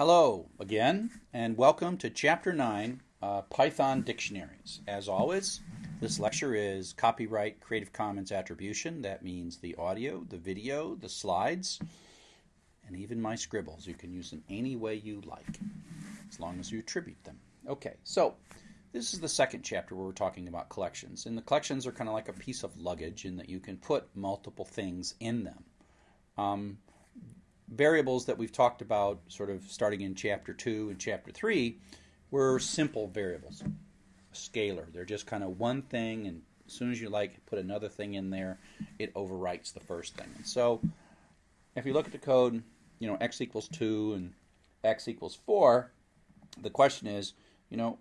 Hello again, and welcome to Chapter 9 uh, Python Dictionaries. As always, this lecture is copyright Creative Commons attribution. That means the audio, the video, the slides, and even my scribbles. You can use them any way you like, as long as you attribute them. Okay, so this is the second chapter where we're talking about collections. And the collections are kind of like a piece of luggage in that you can put multiple things in them. Um, variables that we've talked about, sort of starting in chapter 2 and chapter 3, were simple variables, scalar. They're just kind of one thing, and as soon as you like put another thing in there, it overwrites the first thing. And so if you look at the code, you know, x equals 2 and x equals 4, the question is, you know,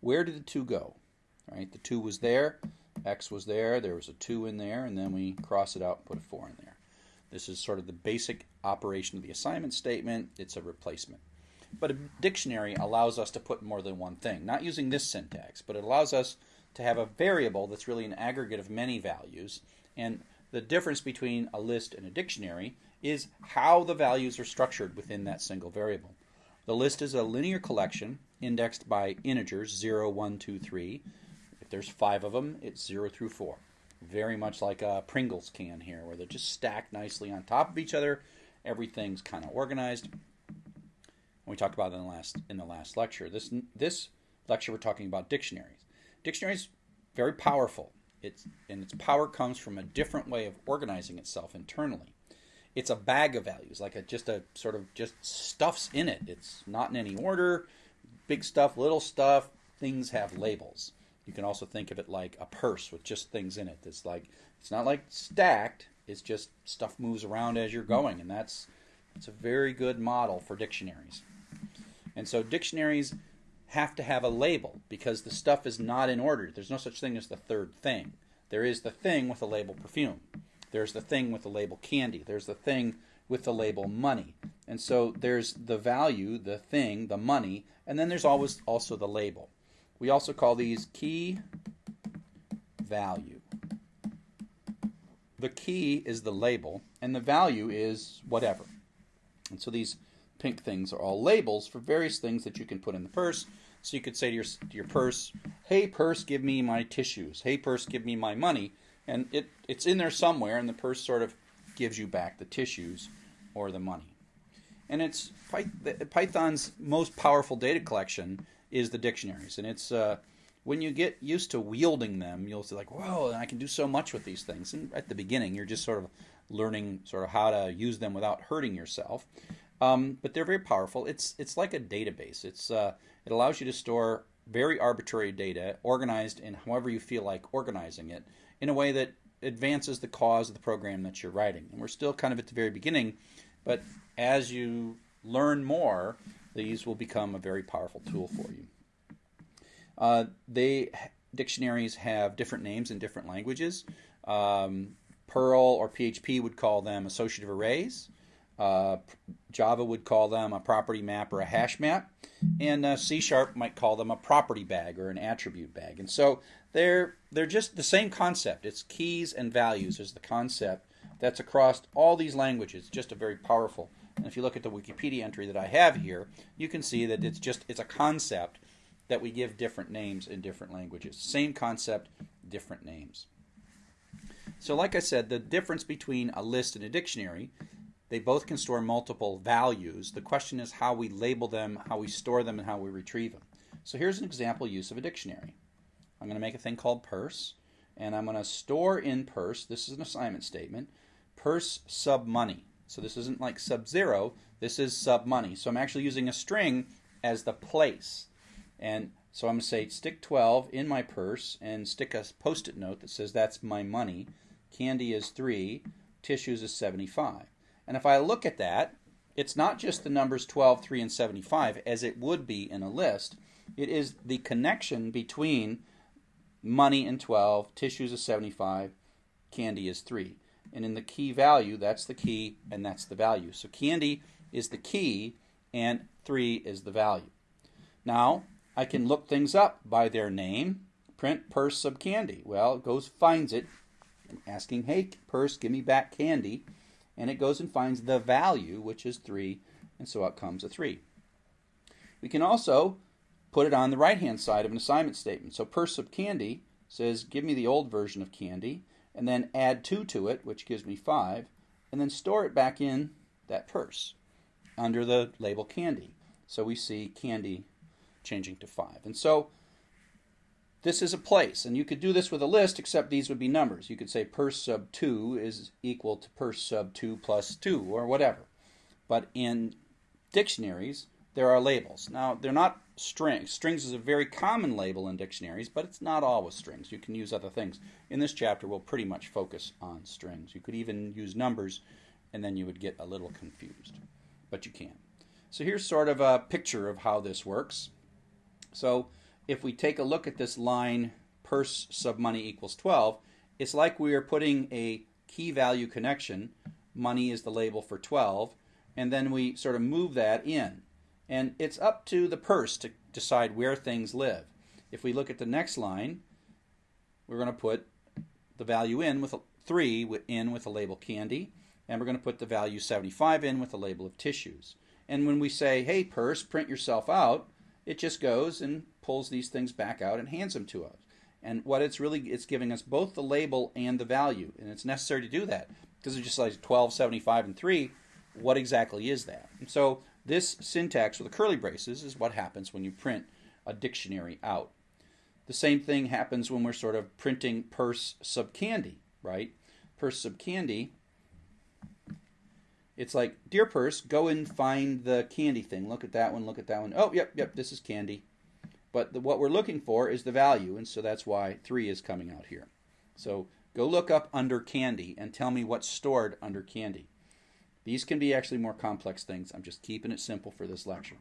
where did the 2 go? Right? The 2 was there, x was there, there was a 2 in there, and then we cross it out and put a 4 in there. This is sort of the basic operation of the assignment statement. It's a replacement. But a dictionary allows us to put more than one thing, not using this syntax, but it allows us to have a variable that's really an aggregate of many values. And the difference between a list and a dictionary is how the values are structured within that single variable. The list is a linear collection indexed by integers 0, 1, 2, 3. If there's five of them, it's 0 through 4 very much like a Pringles can here, where they're just stacked nicely on top of each other. Everything's kind of organized. we talked about in the last in the last lecture. This this lecture we're talking about dictionaries. Dictionaries very powerful. It's and its power comes from a different way of organizing itself internally. It's a bag of values, like a just a sort of just stuffs in it. It's not in any order. Big stuff, little stuff. Things have labels. You can also think of it like a purse with just things in it. It's like it's not like stacked. It's just stuff moves around as you're going, and that's it's a very good model for dictionaries. And so dictionaries have to have a label because the stuff is not in order. There's no such thing as the third thing. There is the thing with the label perfume. There's the thing with the label candy. There's the thing with the label money. And so there's the value, the thing, the money, and then there's always also the label. We also call these key value. The key is the label, and the value is whatever. And so these pink things are all labels for various things that you can put in the purse. So you could say to your, to your purse, hey, purse, give me my tissues. Hey, purse, give me my money. And it, it's in there somewhere, and the purse sort of gives you back the tissues or the money. And it's Python's most powerful data collection is the dictionaries, and it's uh, when you get used to wielding them, you'll say like, "Whoa, I can do so much with these things." And at the beginning, you're just sort of learning sort of how to use them without hurting yourself. Um, but they're very powerful. It's it's like a database. It's uh, it allows you to store very arbitrary data, organized in however you feel like organizing it, in a way that advances the cause of the program that you're writing. And we're still kind of at the very beginning, but as you learn more, these will become a very powerful tool for you. Uh, they dictionaries have different names in different languages. Um, Perl or PHP would call them associative arrays. Uh, Java would call them a property map or a hash map, and uh, C Sharp might call them a property bag or an attribute bag. And so they're they're just the same concept. It's keys and values is the concept that's across all these languages. Just a very powerful and if you look at the Wikipedia entry that I have here, you can see that it's just it's a concept that we give different names in different languages. Same concept, different names. So like I said, the difference between a list and a dictionary, they both can store multiple values. The question is how we label them, how we store them, and how we retrieve them. So here's an example use of a dictionary. I'm going to make a thing called purse, and I'm going to store in purse, this is an assignment statement, purse sub money. So this isn't like sub zero, this is sub money. So I'm actually using a string as the place. And so I'm going to say stick 12 in my purse and stick a post it note that says that's my money. Candy is 3, tissues is 75. And if I look at that, it's not just the numbers 12, 3, and 75 as it would be in a list. It is the connection between money and 12, tissues is 75, candy is 3 and in the key value, that's the key and that's the value. So candy is the key and 3 is the value. Now, I can look things up by their name. Print purse sub candy. Well, it goes finds it, and asking, hey, purse, give me back candy. And it goes and finds the value, which is 3, and so out comes a 3. We can also put it on the right hand side of an assignment statement. So purse sub candy says give me the old version of candy and then add 2 to it, which gives me 5, and then store it back in that purse under the label candy. So we see candy changing to 5. And so this is a place, and you could do this with a list, except these would be numbers. You could say purse sub 2 is equal to purse sub 2 plus 2, or whatever. But in dictionaries, there are labels. Now, they're not strings. Strings is a very common label in dictionaries, but it's not always strings. You can use other things. In this chapter, we'll pretty much focus on strings. You could even use numbers, and then you would get a little confused, but you can. So here's sort of a picture of how this works. So if we take a look at this line, purse sub money equals 12, it's like we are putting a key value connection. Money is the label for 12, and then we sort of move that in. And it's up to the purse to decide where things live. If we look at the next line, we're going to put the value in with a 3 in with the label candy, and we're going to put the value 75 in with the label of tissues. And when we say, hey, purse, print yourself out, it just goes and pulls these things back out and hands them to us. And what it's really, it's giving us both the label and the value. And it's necessary to do that because it's just like 12, 75, and 3 what exactly is that? And so this syntax with the curly braces is what happens when you print a dictionary out. The same thing happens when we're sort of printing purse sub candy, right? Purse sub candy. It's like, dear purse, go and find the candy thing. Look at that one, look at that one. Oh, yep, yep, this is candy. But the, what we're looking for is the value, and so that's why 3 is coming out here. So go look up under candy and tell me what's stored under candy. These can be actually more complex things. I'm just keeping it simple for this lecture.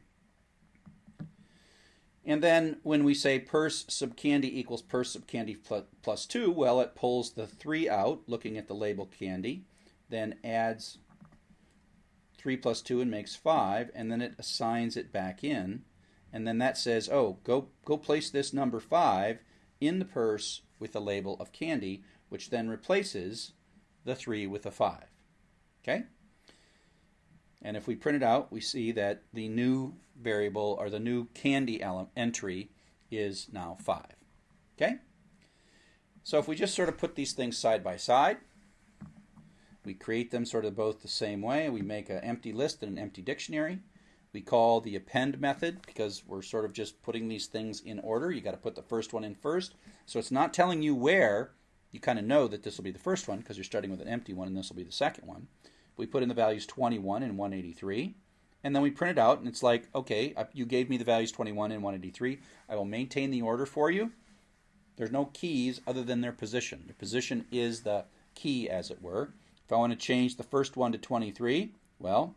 And then when we say purse sub candy equals purse sub candy plus, plus 2, well, it pulls the 3 out, looking at the label candy, then adds 3 plus 2 and makes 5, and then it assigns it back in. And then that says, oh, go, go place this number 5 in the purse with the label of candy, which then replaces the 3 with a 5. Okay? And if we print it out, we see that the new variable or the new candy entry is now 5. Okay? So if we just sort of put these things side by side, we create them sort of both the same way. We make an empty list and an empty dictionary. We call the append method because we're sort of just putting these things in order. You got to put the first one in first. So it's not telling you where. You kind of know that this will be the first one because you're starting with an empty one and this will be the second one we put in the values 21 and 183, and then we print it out, and it's like, okay, you gave me the values 21 and 183. I will maintain the order for you. There's no keys other than their position. Their position is the key, as it were. If I want to change the first one to 23, well,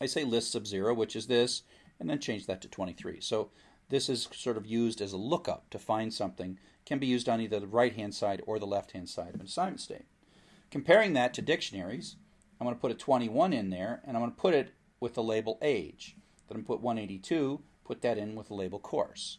I say list sub 0, which is this, and then change that to 23. So this is sort of used as a lookup to find something. Can be used on either the right-hand side or the left-hand side of an assignment state. Comparing that to dictionaries, I'm going to put a 21 in there, and I'm going to put it with the label age. Then I'm going to put 182, put that in with the label course.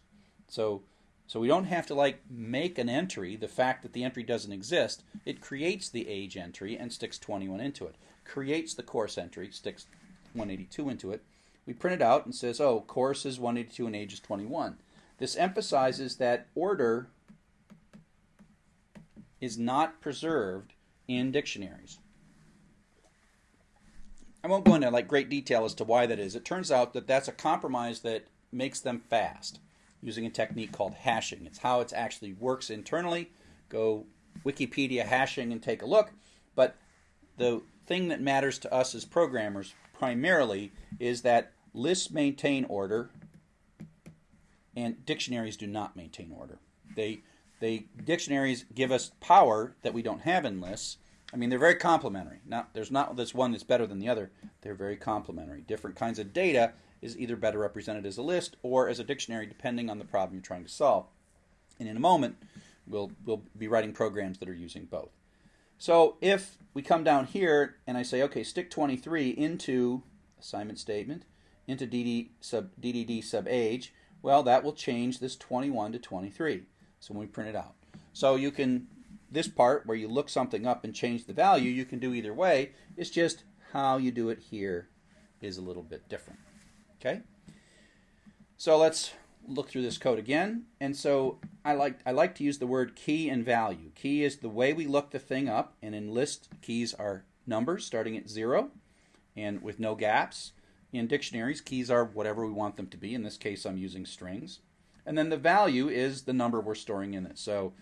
So, so we don't have to like make an entry. The fact that the entry doesn't exist, it creates the age entry and sticks 21 into it. Creates the course entry, sticks 182 into it. We print it out and says, oh, course is 182 and age is 21. This emphasizes that order is not preserved in dictionaries. I won't go into like great detail as to why that is. It turns out that that's a compromise that makes them fast using a technique called hashing. It's how it actually works internally. Go Wikipedia hashing and take a look. But the thing that matters to us as programmers primarily is that lists maintain order and dictionaries do not maintain order. They they dictionaries give us power that we don't have in lists I mean, they're very complementary. Not there's not this one that's better than the other. They're very complementary. Different kinds of data is either better represented as a list or as a dictionary, depending on the problem you're trying to solve. And in a moment, we'll we'll be writing programs that are using both. So if we come down here and I say, okay, stick 23 into assignment statement into DD sub DDD sub age, well, that will change this 21 to 23. So when we print it out, so you can this part where you look something up and change the value, you can do either way. It's just how you do it here is a little bit different. Okay? So let's look through this code again. And so I like I like to use the word key and value. Key is the way we look the thing up, and in list keys are numbers starting at zero and with no gaps. In dictionaries, keys are whatever we want them to be. In this case, I'm using strings. And then the value is the number we're storing in it. So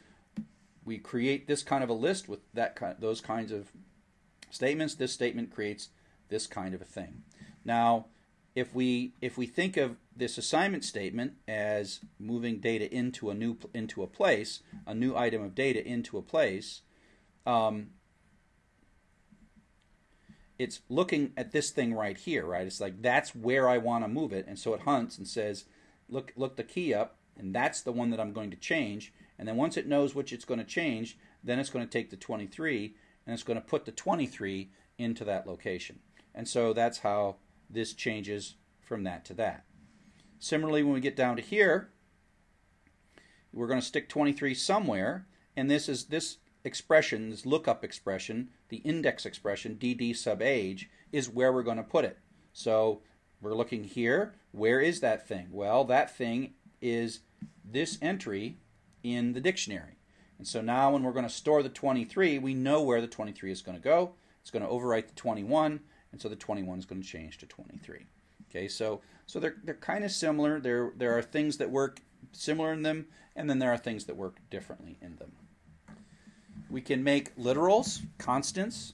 we create this kind of a list with that those kinds of statements. This statement creates this kind of a thing. Now, if we if we think of this assignment statement as moving data into a new into a place, a new item of data into a place, um, it's looking at this thing right here, right? It's like that's where I want to move it, and so it hunts and says, look look the key up, and that's the one that I'm going to change. And then once it knows which it's going to change, then it's going to take the 23 and it's going to put the 23 into that location. And so that's how this changes from that to that. Similarly, when we get down to here, we're going to stick 23 somewhere, and this is this expression, this lookup expression, the index expression, dd sub age, is where we're going to put it. So we're looking here. Where is that thing? Well, that thing is this entry in the dictionary. And so now when we're going to store the 23, we know where the 23 is going to go. It's going to overwrite the 21, and so the 21 is going to change to 23. Okay, so so they're they're kind of similar. There there are things that work similar in them, and then there are things that work differently in them. We can make literals, constants,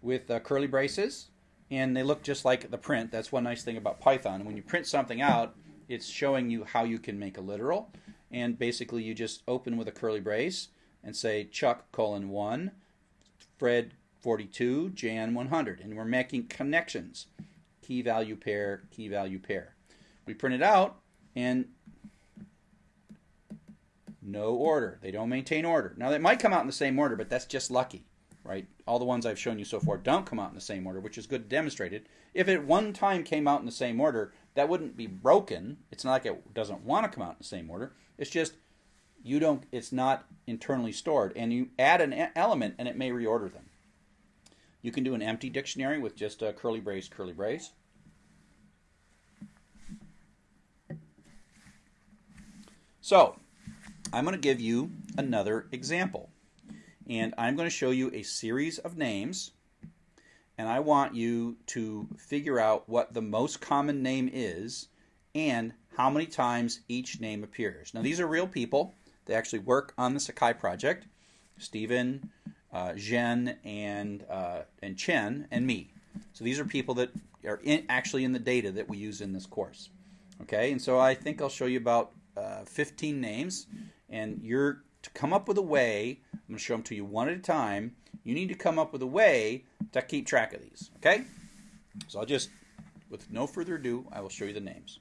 with uh, curly braces, and they look just like the print. That's one nice thing about Python. When you print something out, it's showing you how you can make a literal, and basically you just open with a curly brace and say Chuck colon one, Fred 42, Jan 100, and we're making connections key value pair, key value pair. We print it out and no order. They don't maintain order. Now, they might come out in the same order, but that's just lucky, right? All the ones I've shown you so far don't come out in the same order, which is good demonstrated. If it one time came out in the same order, that wouldn't be broken. It's not like it doesn't want to come out in the same order. It's just you don't. It's not internally stored, and you add an element, and it may reorder them. You can do an empty dictionary with just a curly brace, curly brace. So, I'm going to give you another example. And I'm going to show you a series of names. And I want you to figure out what the most common name is and how many times each name appears. Now, these are real people. They actually work on the Sakai project. Stephen, uh, Zhen, and uh, and Chen, and me. So these are people that are in, actually in the data that we use in this course. Okay, and so I think I'll show you about uh, 15 names, and you're to come up with a way. I'm going to show them to you one at a time. You need to come up with a way to keep track of these. Okay, so I'll just, with no further ado, I will show you the names.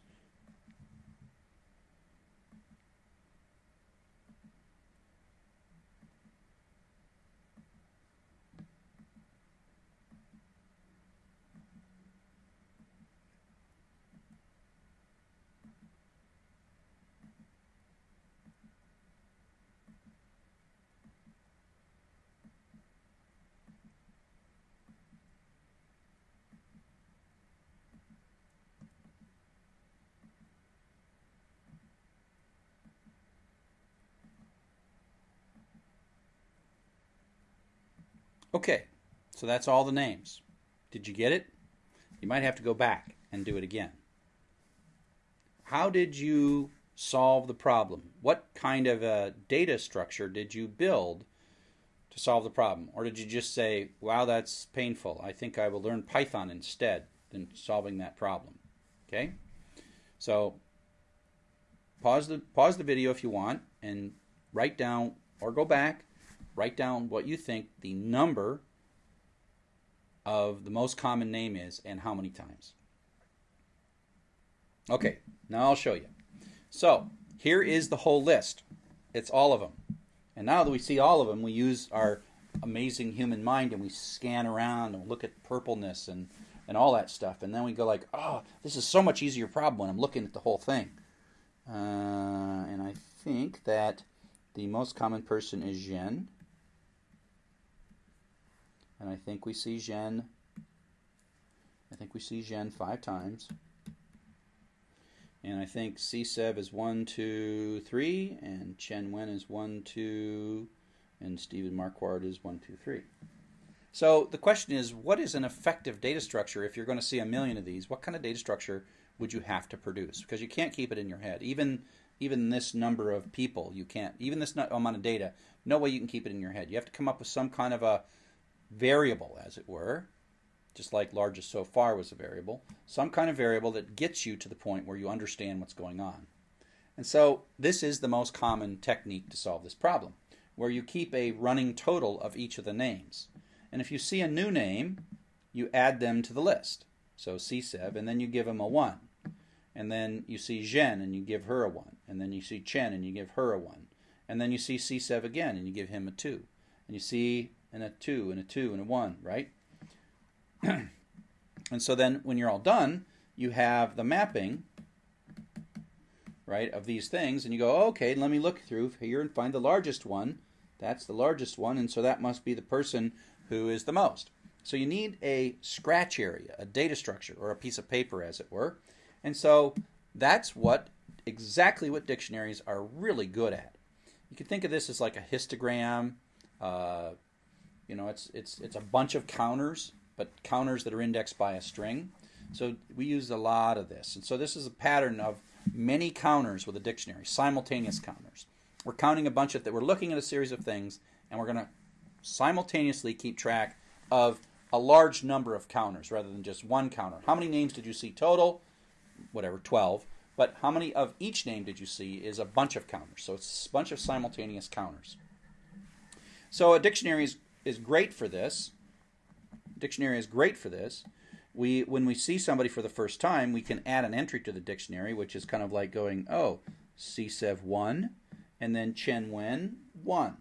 Okay, so that's all the names. Did you get it? You might have to go back and do it again. How did you solve the problem? What kind of a data structure did you build to solve the problem? Or did you just say, wow, that's painful. I think I will learn Python instead than solving that problem? Okay? So pause the pause the video if you want and write down or go back write down what you think the number of the most common name is and how many times. Okay, now I'll show you. So here is the whole list. It's all of them. And now that we see all of them, we use our amazing human mind and we scan around and look at purpleness and, and all that stuff. And then we go like, oh, this is so much easier problem when I'm looking at the whole thing. Uh, and I think that the most common person is Zhen. And I think we see Zhen I think we see Zhen five times. And I think CSEV is one, two, three, and Chen Wen is 1, 2, and Stephen Marquardt is one, two, three. So the question is, what is an effective data structure if you're going to see a million of these? What kind of data structure would you have to produce? Because you can't keep it in your head. Even even this number of people, you can't. Even this amount of data, no way you can keep it in your head. You have to come up with some kind of a variable, as it were, just like largest so far was a variable, some kind of variable that gets you to the point where you understand what's going on. And so this is the most common technique to solve this problem, where you keep a running total of each of the names. And if you see a new name, you add them to the list. So CSEV, and then you give them a 1. And then you see Zhen, and you give her a 1. And then you see Chen, and you give her a 1. And then you see CSEV again, and you give him a 2. And you see and a 2, and a 2, and a 1, right? and so then when you're all done, you have the mapping, right, of these things, and you go, okay, let me look through here and find the largest one. That's the largest one, and so that must be the person who is the most. So you need a scratch area, a data structure, or a piece of paper, as it were. And so that's what exactly what dictionaries are really good at. You can think of this as like a histogram. Uh, you know, it's it's it's a bunch of counters but counters that are indexed by a string. So we use a lot of this. And so this is a pattern of many counters with a dictionary, simultaneous counters. We're counting a bunch of that. We're looking at a series of things, and we're going to simultaneously keep track of a large number of counters rather than just one counter. How many names did you see total? Whatever, 12. But how many of each name did you see is a bunch of counters. So it's a bunch of simultaneous counters. So a dictionary is, is great for this dictionary is great for this. We, when we see somebody for the first time, we can add an entry to the dictionary, which is kind of like going, oh, CSEV 1, and then Chen Wen 1.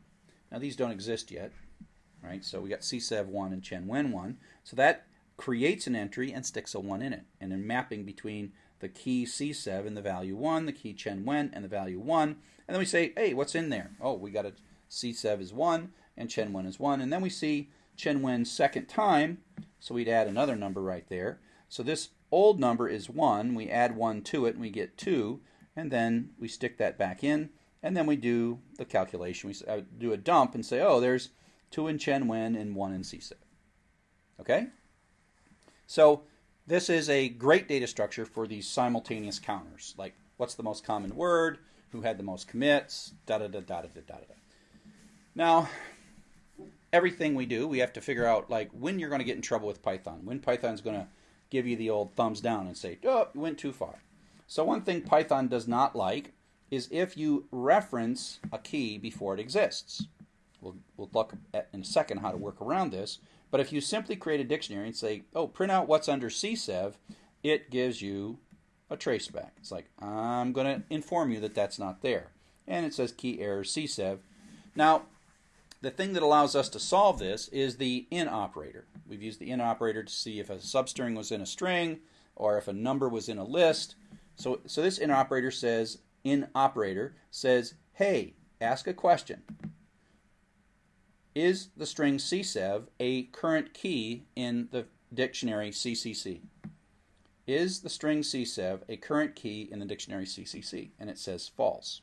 Now, these don't exist yet, right? So we got CSEV 1 and Chen Wen 1. So that creates an entry and sticks a 1 in it. And then mapping between the key CSEV and the value 1, the key Chen Wen and the value 1. And then we say, hey, what's in there? Oh, we got a CSEV is 1 and Chen Wen is 1. And then we see Chen Wen's second time, so we'd add another number right there. So this old number is 1. We add 1 to it, and we get 2. And then we stick that back in, and then we do the calculation. We uh, do a dump and say, oh, there's 2 in Chen Wen and 1 in CSEV. Okay? So this is a great data structure for these simultaneous counters, like what's the most common word, who had the most commits, da da da da da da da. Now, everything we do, we have to figure out like when you're going to get in trouble with Python, when Python's going to give you the old thumbs down and say, "Oh, you went too far." So one thing Python does not like is if you reference a key before it exists. We'll, we'll look at in a second how to work around this. But if you simply create a dictionary and say, "Oh, print out what's under CSEV," it gives you a traceback. It's like I'm going to inform you that that's not there, and it says key error CSEV. Now the thing that allows us to solve this is the in operator. We've used the in operator to see if a substring was in a string or if a number was in a list. So, so this in operator says, in operator says, hey, ask a question. Is the string CSEV a current key in the dictionary CCC? Is the string CSEV a current key in the dictionary CCC? And it says false.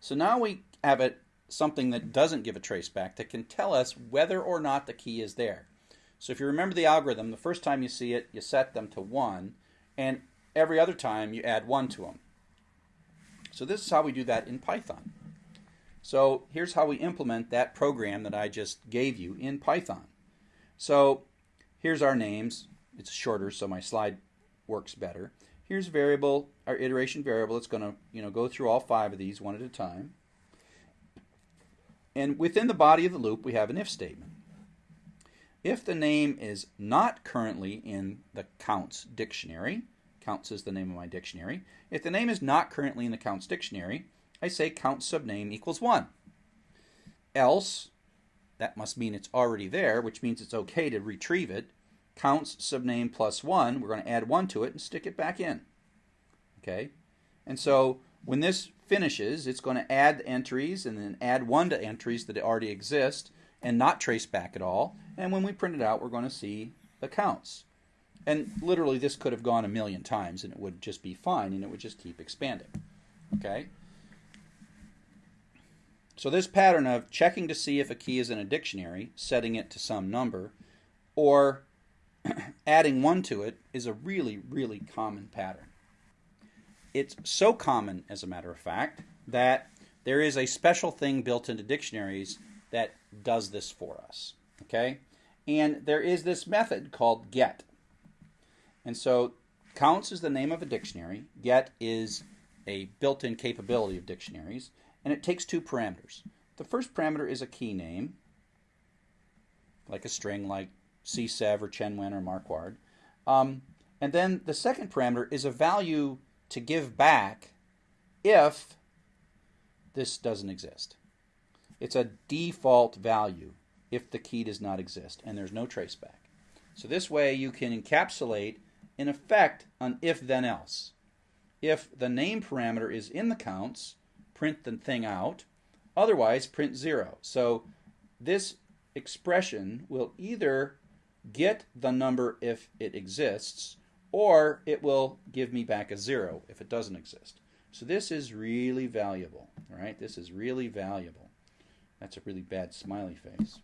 So now we have it something that doesn't give a trace back that can tell us whether or not the key is there. So if you remember the algorithm, the first time you see it, you set them to 1, and every other time you add 1 to them. So this is how we do that in Python. So here's how we implement that program that I just gave you in Python. So here's our names. It's shorter, so my slide works better. Here's variable, our iteration variable. It's going to you know go through all five of these one at a time. And within the body of the loop, we have an if statement. If the name is not currently in the counts dictionary, counts is the name of my dictionary. If the name is not currently in the counts dictionary, I say count subname equals 1. Else, that must mean it's already there, which means it's okay to retrieve it. Counts subname plus 1, we're going to add 1 to it and stick it back in. Okay? And so when this finishes, it's going to add entries and then add one to entries that already exist and not trace back at all. And when we print it out, we're going to see the counts. And literally, this could have gone a million times and it would just be fine and it would just keep expanding. Okay? So, this pattern of checking to see if a key is in a dictionary, setting it to some number, or adding one to it is a really, really common pattern. It's so common, as a matter of fact, that there is a special thing built into dictionaries that does this for us. Okay? And there is this method called get. And so counts is the name of a dictionary, get is a built in capability of dictionaries, and it takes two parameters. The first parameter is a key name, like a string like CSEV or Chen-Wen or Marquardt. Um, and then the second parameter is a value to give back if this doesn't exist. It's a default value if the key does not exist and there's no traceback. So this way you can encapsulate in effect an if then else. If the name parameter is in the counts, print the thing out, otherwise print zero. So this expression will either get the number if it exists or it will give me back a zero if it doesn't exist. So this is really valuable, all right? This is really valuable. That's a really bad smiley face.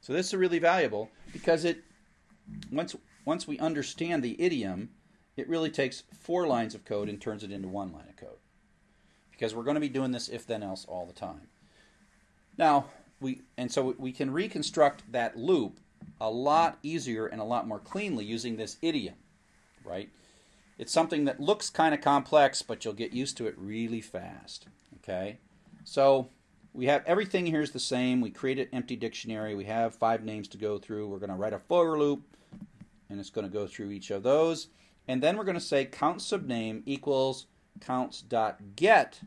So this is really valuable because it once once we understand the idiom, it really takes four lines of code and turns it into one line of code. Because we're going to be doing this if then else all the time. Now, we and so we can reconstruct that loop a lot easier and a lot more cleanly using this idiom, right? It's something that looks kind of complex, but you'll get used to it really fast. Okay? So we have everything here is the same. We create an empty dictionary. We have five names to go through. We're going to write a for loop, and it's going to go through each of those. And then we're going to say count subname equals counts.get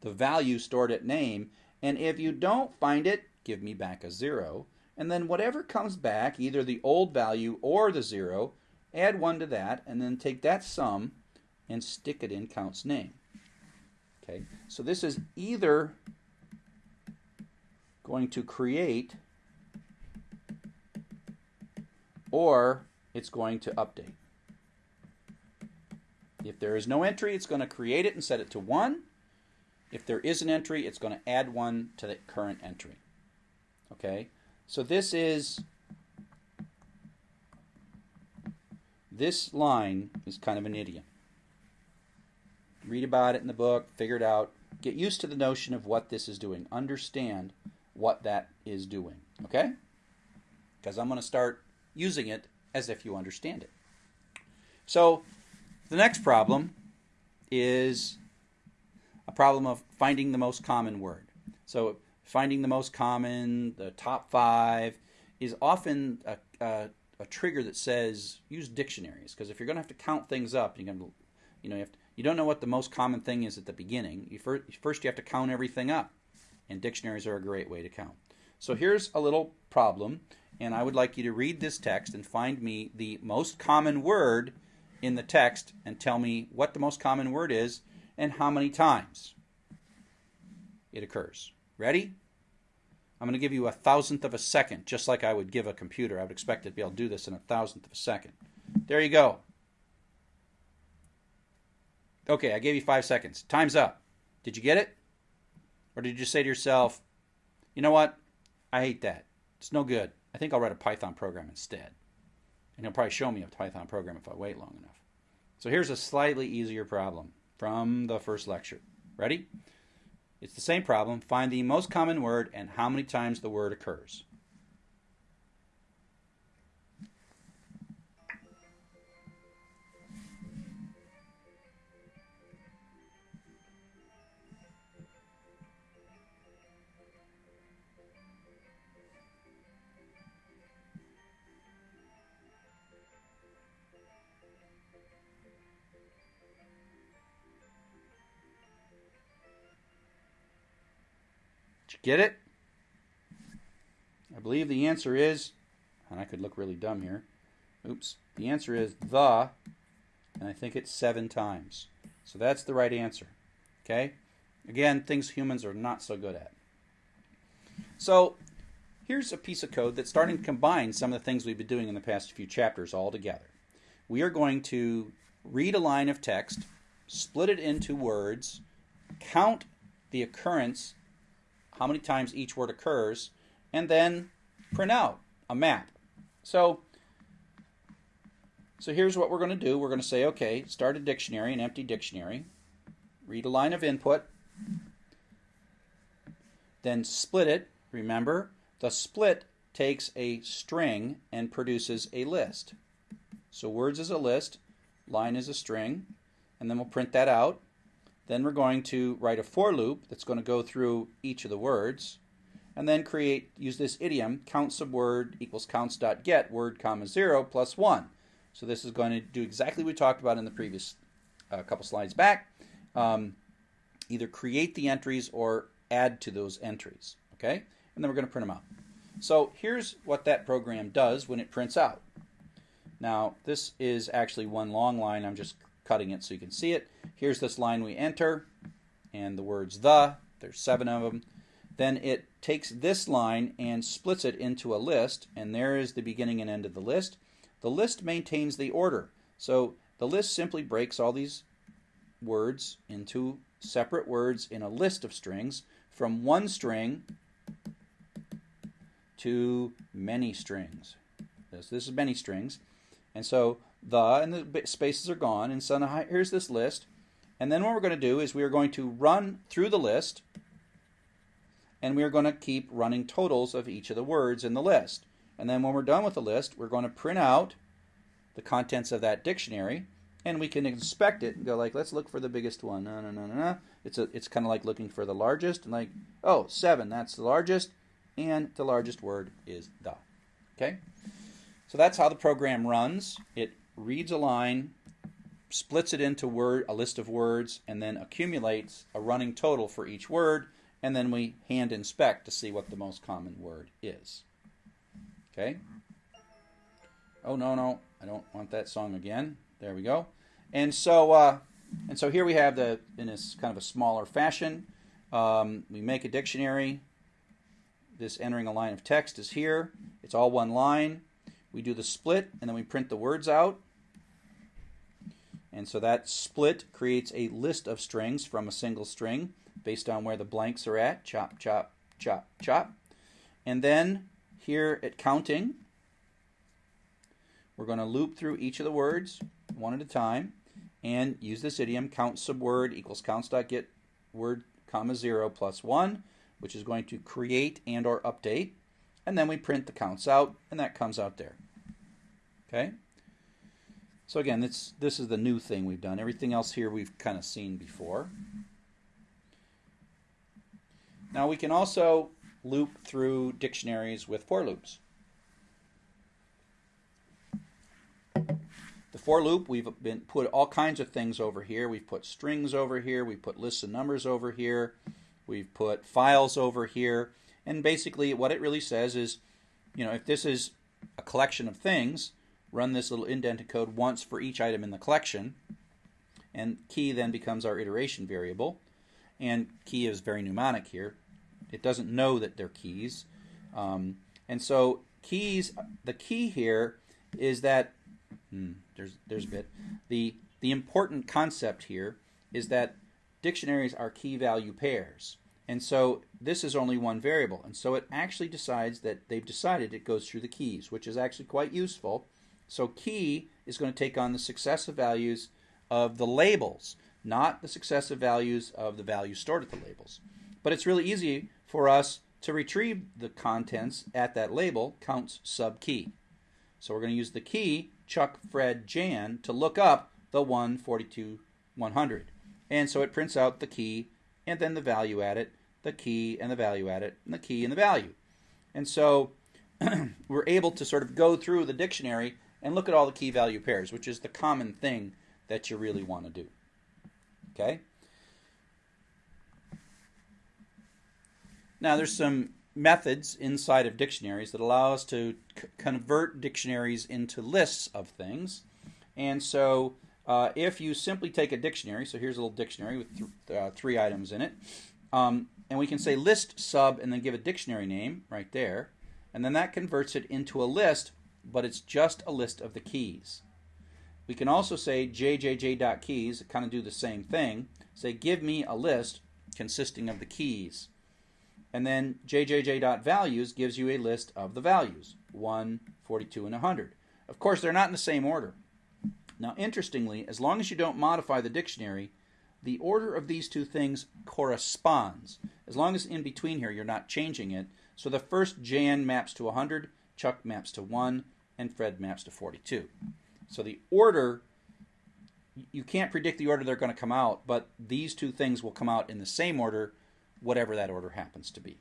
the value stored at name. And if you don't find it, give me back a zero. And then whatever comes back, either the old value or the zero, add 1 to that, and then take that sum and stick it in count's name. Okay, so this is either going to create or it's going to update. If there is no entry, it's going to create it and set it to 1. If there is an entry, it's going to add 1 to the current entry. Okay, so this is This line is kind of an idiom. Read about it in the book, figure it out, get used to the notion of what this is doing, understand what that is doing, okay? Because I'm going to start using it as if you understand it. So, the next problem is a problem of finding the most common word. So, finding the most common, the top five, is often a, a a trigger that says use dictionaries because if you're going to have to count things up, you're going to, you know, you, have to, you don't know what the most common thing is at the beginning. You first, first you have to count everything up, and dictionaries are a great way to count. So here's a little problem, and I would like you to read this text and find me the most common word in the text and tell me what the most common word is and how many times it occurs. Ready? I'm going to give you a thousandth of a second, just like I would give a computer. I would expect it to be able to do this in a thousandth of a second. There you go. Okay, I gave you five seconds. Time's up. Did you get it? Or did you say to yourself, you know what? I hate that. It's no good. I think I'll write a Python program instead. And he'll probably show me a Python program if I wait long enough. So here's a slightly easier problem from the first lecture. Ready? It's the same problem. Find the most common word and how many times the word occurs. Get it? I believe the answer is, and I could look really dumb here. Oops. The answer is the, and I think it's seven times. So that's the right answer. Okay? Again, things humans are not so good at. So here's a piece of code that's starting to combine some of the things we've been doing in the past few chapters all together. we are going to read a line of text, split it into words, count the occurrence, how many times each word occurs, and then print out a map. So, so here's what we're going to do. We're going to say, okay, start a dictionary, an empty dictionary, read a line of input, then split it. Remember, the split takes a string and produces a list. So words is a list, line is a string, and then we'll print that out. Then we're going to write a for loop that's going to go through each of the words, and then create, use this idiom, count subword equals counts.get word comma 0 plus 1. So this is going to do exactly what we talked about in the previous uh, couple slides back. Um, either create the entries or add to those entries, okay? And then we're going to print them out. So here's what that program does when it prints out. Now, this is actually one long line. I'm just cutting it so you can see it. Here's this line we enter, and the words the, there's seven of them. Then it takes this line and splits it into a list, and there is the beginning and end of the list. The list maintains the order. So the list simply breaks all these words into separate words in a list of strings from one string to many strings. This, this is many strings. And so the and the spaces are gone. And so now here's this list. And then what we're going to do is we are going to run through the list and we are going to keep running totals of each of the words in the list. And then when we're done with the list, we're going to print out the contents of that dictionary and we can inspect it and go like, let's look for the biggest one. No, no, no, no, no. It's a, it's kind of like looking for the largest and like, oh, seven, that's the largest, and the largest word is the. Okay, so that's how the program runs. It reads a line, splits it into word, a list of words, and then accumulates a running total for each word, and then we hand inspect to see what the most common word is. Okay. Oh no, no, I don't want that song again. There we go. And so, uh, and so here we have the in this kind of a smaller fashion. Um, we make a dictionary. This entering a line of text is here. It's all one line. We do the split, and then we print the words out. And so that split creates a list of strings from a single string based on where the blanks are at. Chop, chop, chop, chop. And then here at counting, we're going to loop through each of the words one at a time and use this idiom count subword equals counts.get word comma 0 plus 1 which is going to create and or update and then we print the counts out and that comes out there okay so again this this is the new thing we've done everything else here we've kind of seen before now we can also loop through dictionaries with for loops The for loop, we've been put all kinds of things over here. We've put strings over here. We've put lists of numbers over here. We've put files over here. And basically what it really says is, you know, if this is a collection of things, run this little indented code once for each item in the collection. And key then becomes our iteration variable. And key is very mnemonic here. It doesn't know that they're keys. Um, and so keys, the key here is that Hmm, there's there's a bit. The the important concept here is that dictionaries are key value pairs. And so this is only one variable. And so it actually decides that they've decided it goes through the keys, which is actually quite useful. So key is going to take on the successive values of the labels, not the successive values of the values stored at the labels. But it's really easy for us to retrieve the contents at that label, counts sub key. So we're going to use the key Chuck, Fred, Jan to look up the 142 100. And so it prints out the key and then the value at it, the key and the value at it, and the key and the value. And so we're able to sort of go through the dictionary and look at all the key value pairs, which is the common thing that you really want to do. Okay? Now there's some methods inside of dictionaries that allow us to convert dictionaries into lists of things. And so uh, if you simply take a dictionary, so here's a little dictionary with th- uh, three items in it, um, and we can say list sub and then give a dictionary name right there, and then that converts it into a list, but it's just a list of the keys. We can also say jjj.keys, kind of do the same thing. Say, give me a list consisting of the keys. And then jjj.values gives you a list of the values 1, 42, and 100. Of course, they're not in the same order. Now, interestingly, as long as you don't modify the dictionary, the order of these two things corresponds. As long as in between here you're not changing it. So the first Jan maps to 100, Chuck maps to 1, and Fred maps to 42. So the order, you can't predict the order they're going to come out, but these two things will come out in the same order, whatever that order happens to be.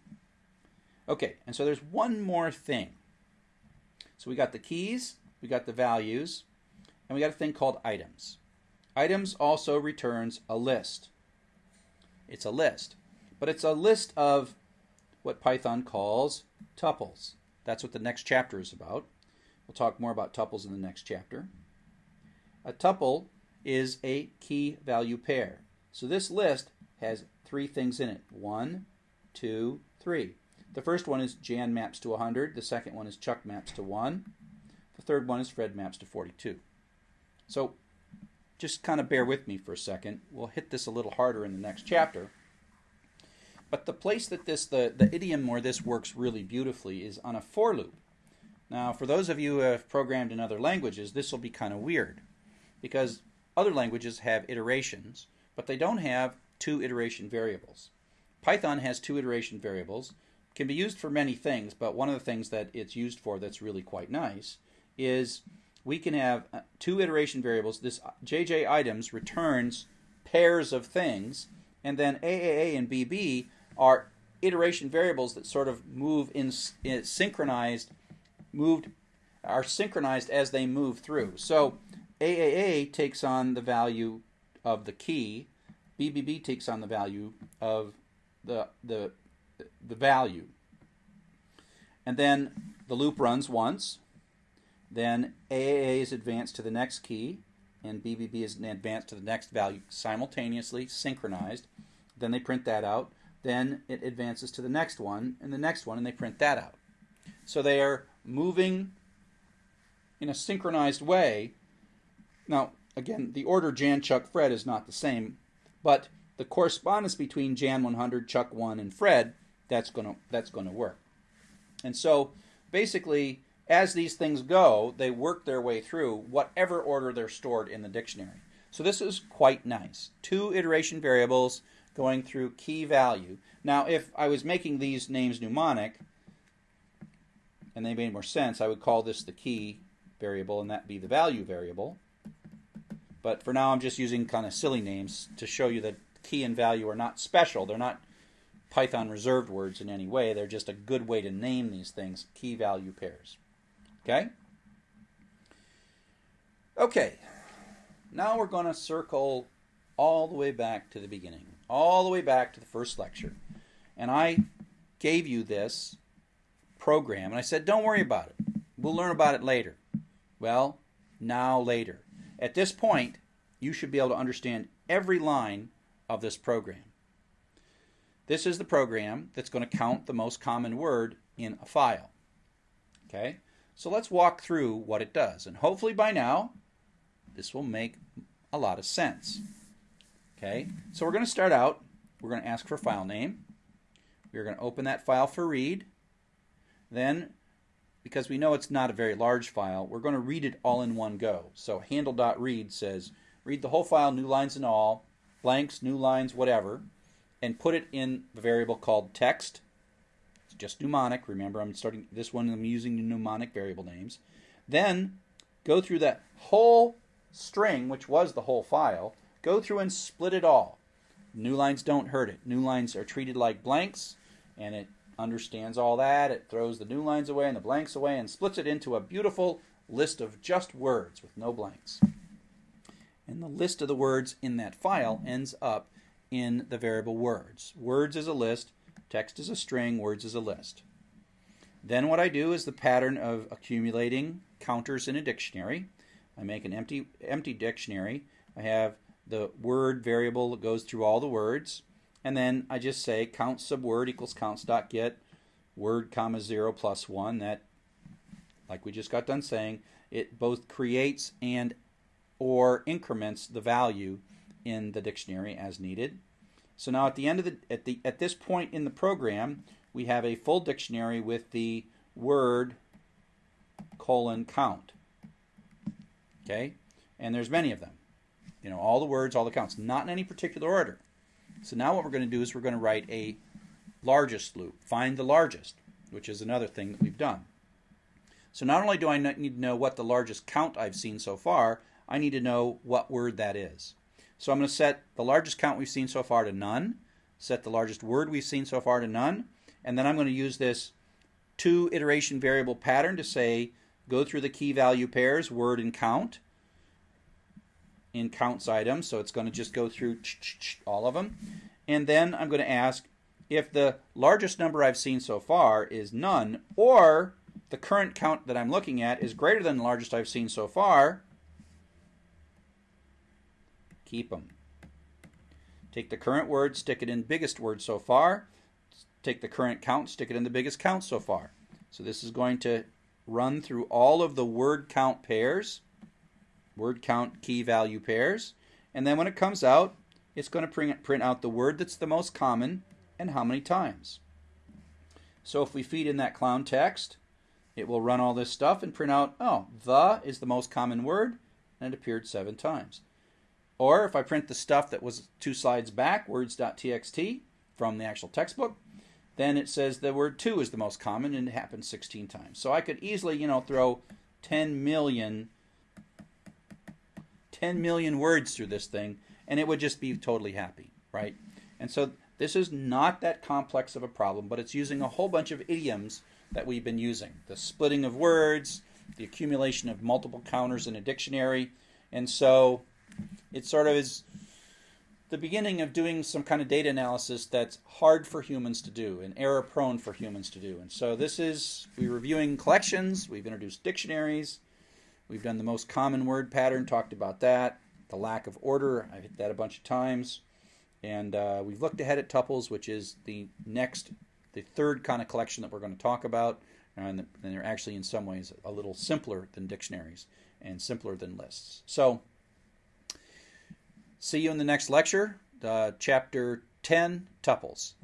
Okay, and so there's one more thing. So we got the keys, we got the values, and we got a thing called items. Items also returns a list. It's a list, but it's a list of what Python calls tuples. That's what the next chapter is about. We'll talk more about tuples in the next chapter. A tuple is a key value pair. So this list has three things in it. One, two, three. The first one is Jan maps to 100. The second one is Chuck maps to 1. The third one is Fred maps to 42. So just kind of bear with me for a second. We'll hit this a little harder in the next chapter. But the place that this, the, the idiom where this works really beautifully is on a for loop. Now, for those of you who have programmed in other languages, this will be kind of weird because other languages have iterations, but they don't have two iteration variables. Python has two iteration variables, can be used for many things, but one of the things that it's used for that's really quite nice is we can have uh, two iteration variables. This JJ items returns pairs of things, and then AAA and BB are iteration variables that sort of move in, in synchronized, moved, are synchronized as they move through. So AAA takes on the value of the key, BBB takes on the value of the the the value. And then the loop runs once, then AAA is advanced to the next key, and BBB is advanced to the next value simultaneously, synchronized. Then they print that out. Then it advances to the next one, and the next one, and they print that out. So they are moving in a synchronized way. Now, again, the order Jan, Chuck, Fred is not the same, but the correspondence between Jan 100, Chuck 1, and Fred, that's going to that's going to work. And so basically as these things go, they work their way through whatever order they're stored in the dictionary. So this is quite nice. Two iteration variables going through key value. Now, if I was making these names mnemonic, and they made more sense, I would call this the key variable and that be the value variable. But for now, I'm just using kind of silly names to show you that key and value are not special. They're not Python reserved words in any way. They're just a good way to name these things, key value pairs. Okay? Okay. Now we're going to circle all the way back to the beginning, all the way back to the first lecture. And I gave you this program, and I said, don't worry about it. We'll learn about it later. Well, now later. At this point, you should be able to understand every line of this program. This is the program that's going to count the most common word in a file. Okay? So let's walk through what it does. And hopefully by now, this will make a lot of sense. Okay, so we're going to start out, we're going to ask for file name. We're going to open that file for read. Then, because we know it's not a very large file, we're going to read it all in one go. So handle.read says, read the whole file, new lines and all, blanks, new lines, whatever, and put it in a variable called text it's just mnemonic. Remember, I'm starting this one, I'm using mnemonic variable names. Then go through that whole string, which was the whole file, go through and split it all. New lines don't hurt it. New lines are treated like blanks, and it understands all that. It throws the new lines away and the blanks away and splits it into a beautiful list of just words with no blanks. And the list of the words in that file ends up in the variable words. Words is a list, Text is a string, words is a list. Then what I do is the pattern of accumulating counters in a dictionary. I make an empty empty dictionary. I have the word variable that goes through all the words, and then I just say count subword equals counts dot get word comma zero plus one. That, like we just got done saying, it both creates and or increments the value in the dictionary as needed. So now at the end of the at the at this point in the program, we have a full dictionary with the word colon count. Okay? And there's many of them. You know, all the words, all the counts, not in any particular order. So now what we're going to do is we're going to write a largest loop. Find the largest, which is another thing that we've done. So not only do I need to know what the largest count I've seen so far, I need to know what word that is. So I'm going to set the largest count we've seen so far to none, set the largest word we've seen so far to none, and then I'm going to use this two iteration variable pattern to say go through the key value pairs, word and count, in counts items. So it's going to just go through all of them. And then I'm going to ask if the largest number I've seen so far is none, or the current count that I'm looking at is greater than the largest I've seen so far, keep them. Take the current word, stick it in biggest word so far. Take the current count, stick it in the biggest count so far. So this is going to run through all of the word count pairs, word count key value pairs, and then when it comes out, it's going to print, print out the word that's the most common and how many times. So if we feed in that clown text, it will run all this stuff and print out, oh, the is the most common word, and it appeared seven times. Or if I print the stuff that was two slides back, words.txt, from the actual textbook, then it says the word two is the most common and it happens 16 times. So I could easily, you know, throw 10 million 10 million words through this thing and it would just be totally happy, right? And so this is not that complex of a problem, but it's using a whole bunch of idioms that we've been using. The splitting of words, the accumulation of multiple counters in a dictionary. And so it sort of is the beginning of doing some kind of data analysis that's hard for humans to do and error prone for humans to do. And so this is, we're reviewing collections, we've introduced dictionaries, we've done the most common word pattern, talked about that, the lack of order, I've hit that a bunch of times. And uh, we've looked ahead at tuples, which is the next, the third kind of collection that we're going to talk about. And they're actually, in some ways, a little simpler than dictionaries and simpler than lists. So, See you in the next lecture, uh, chapter 10, tuples.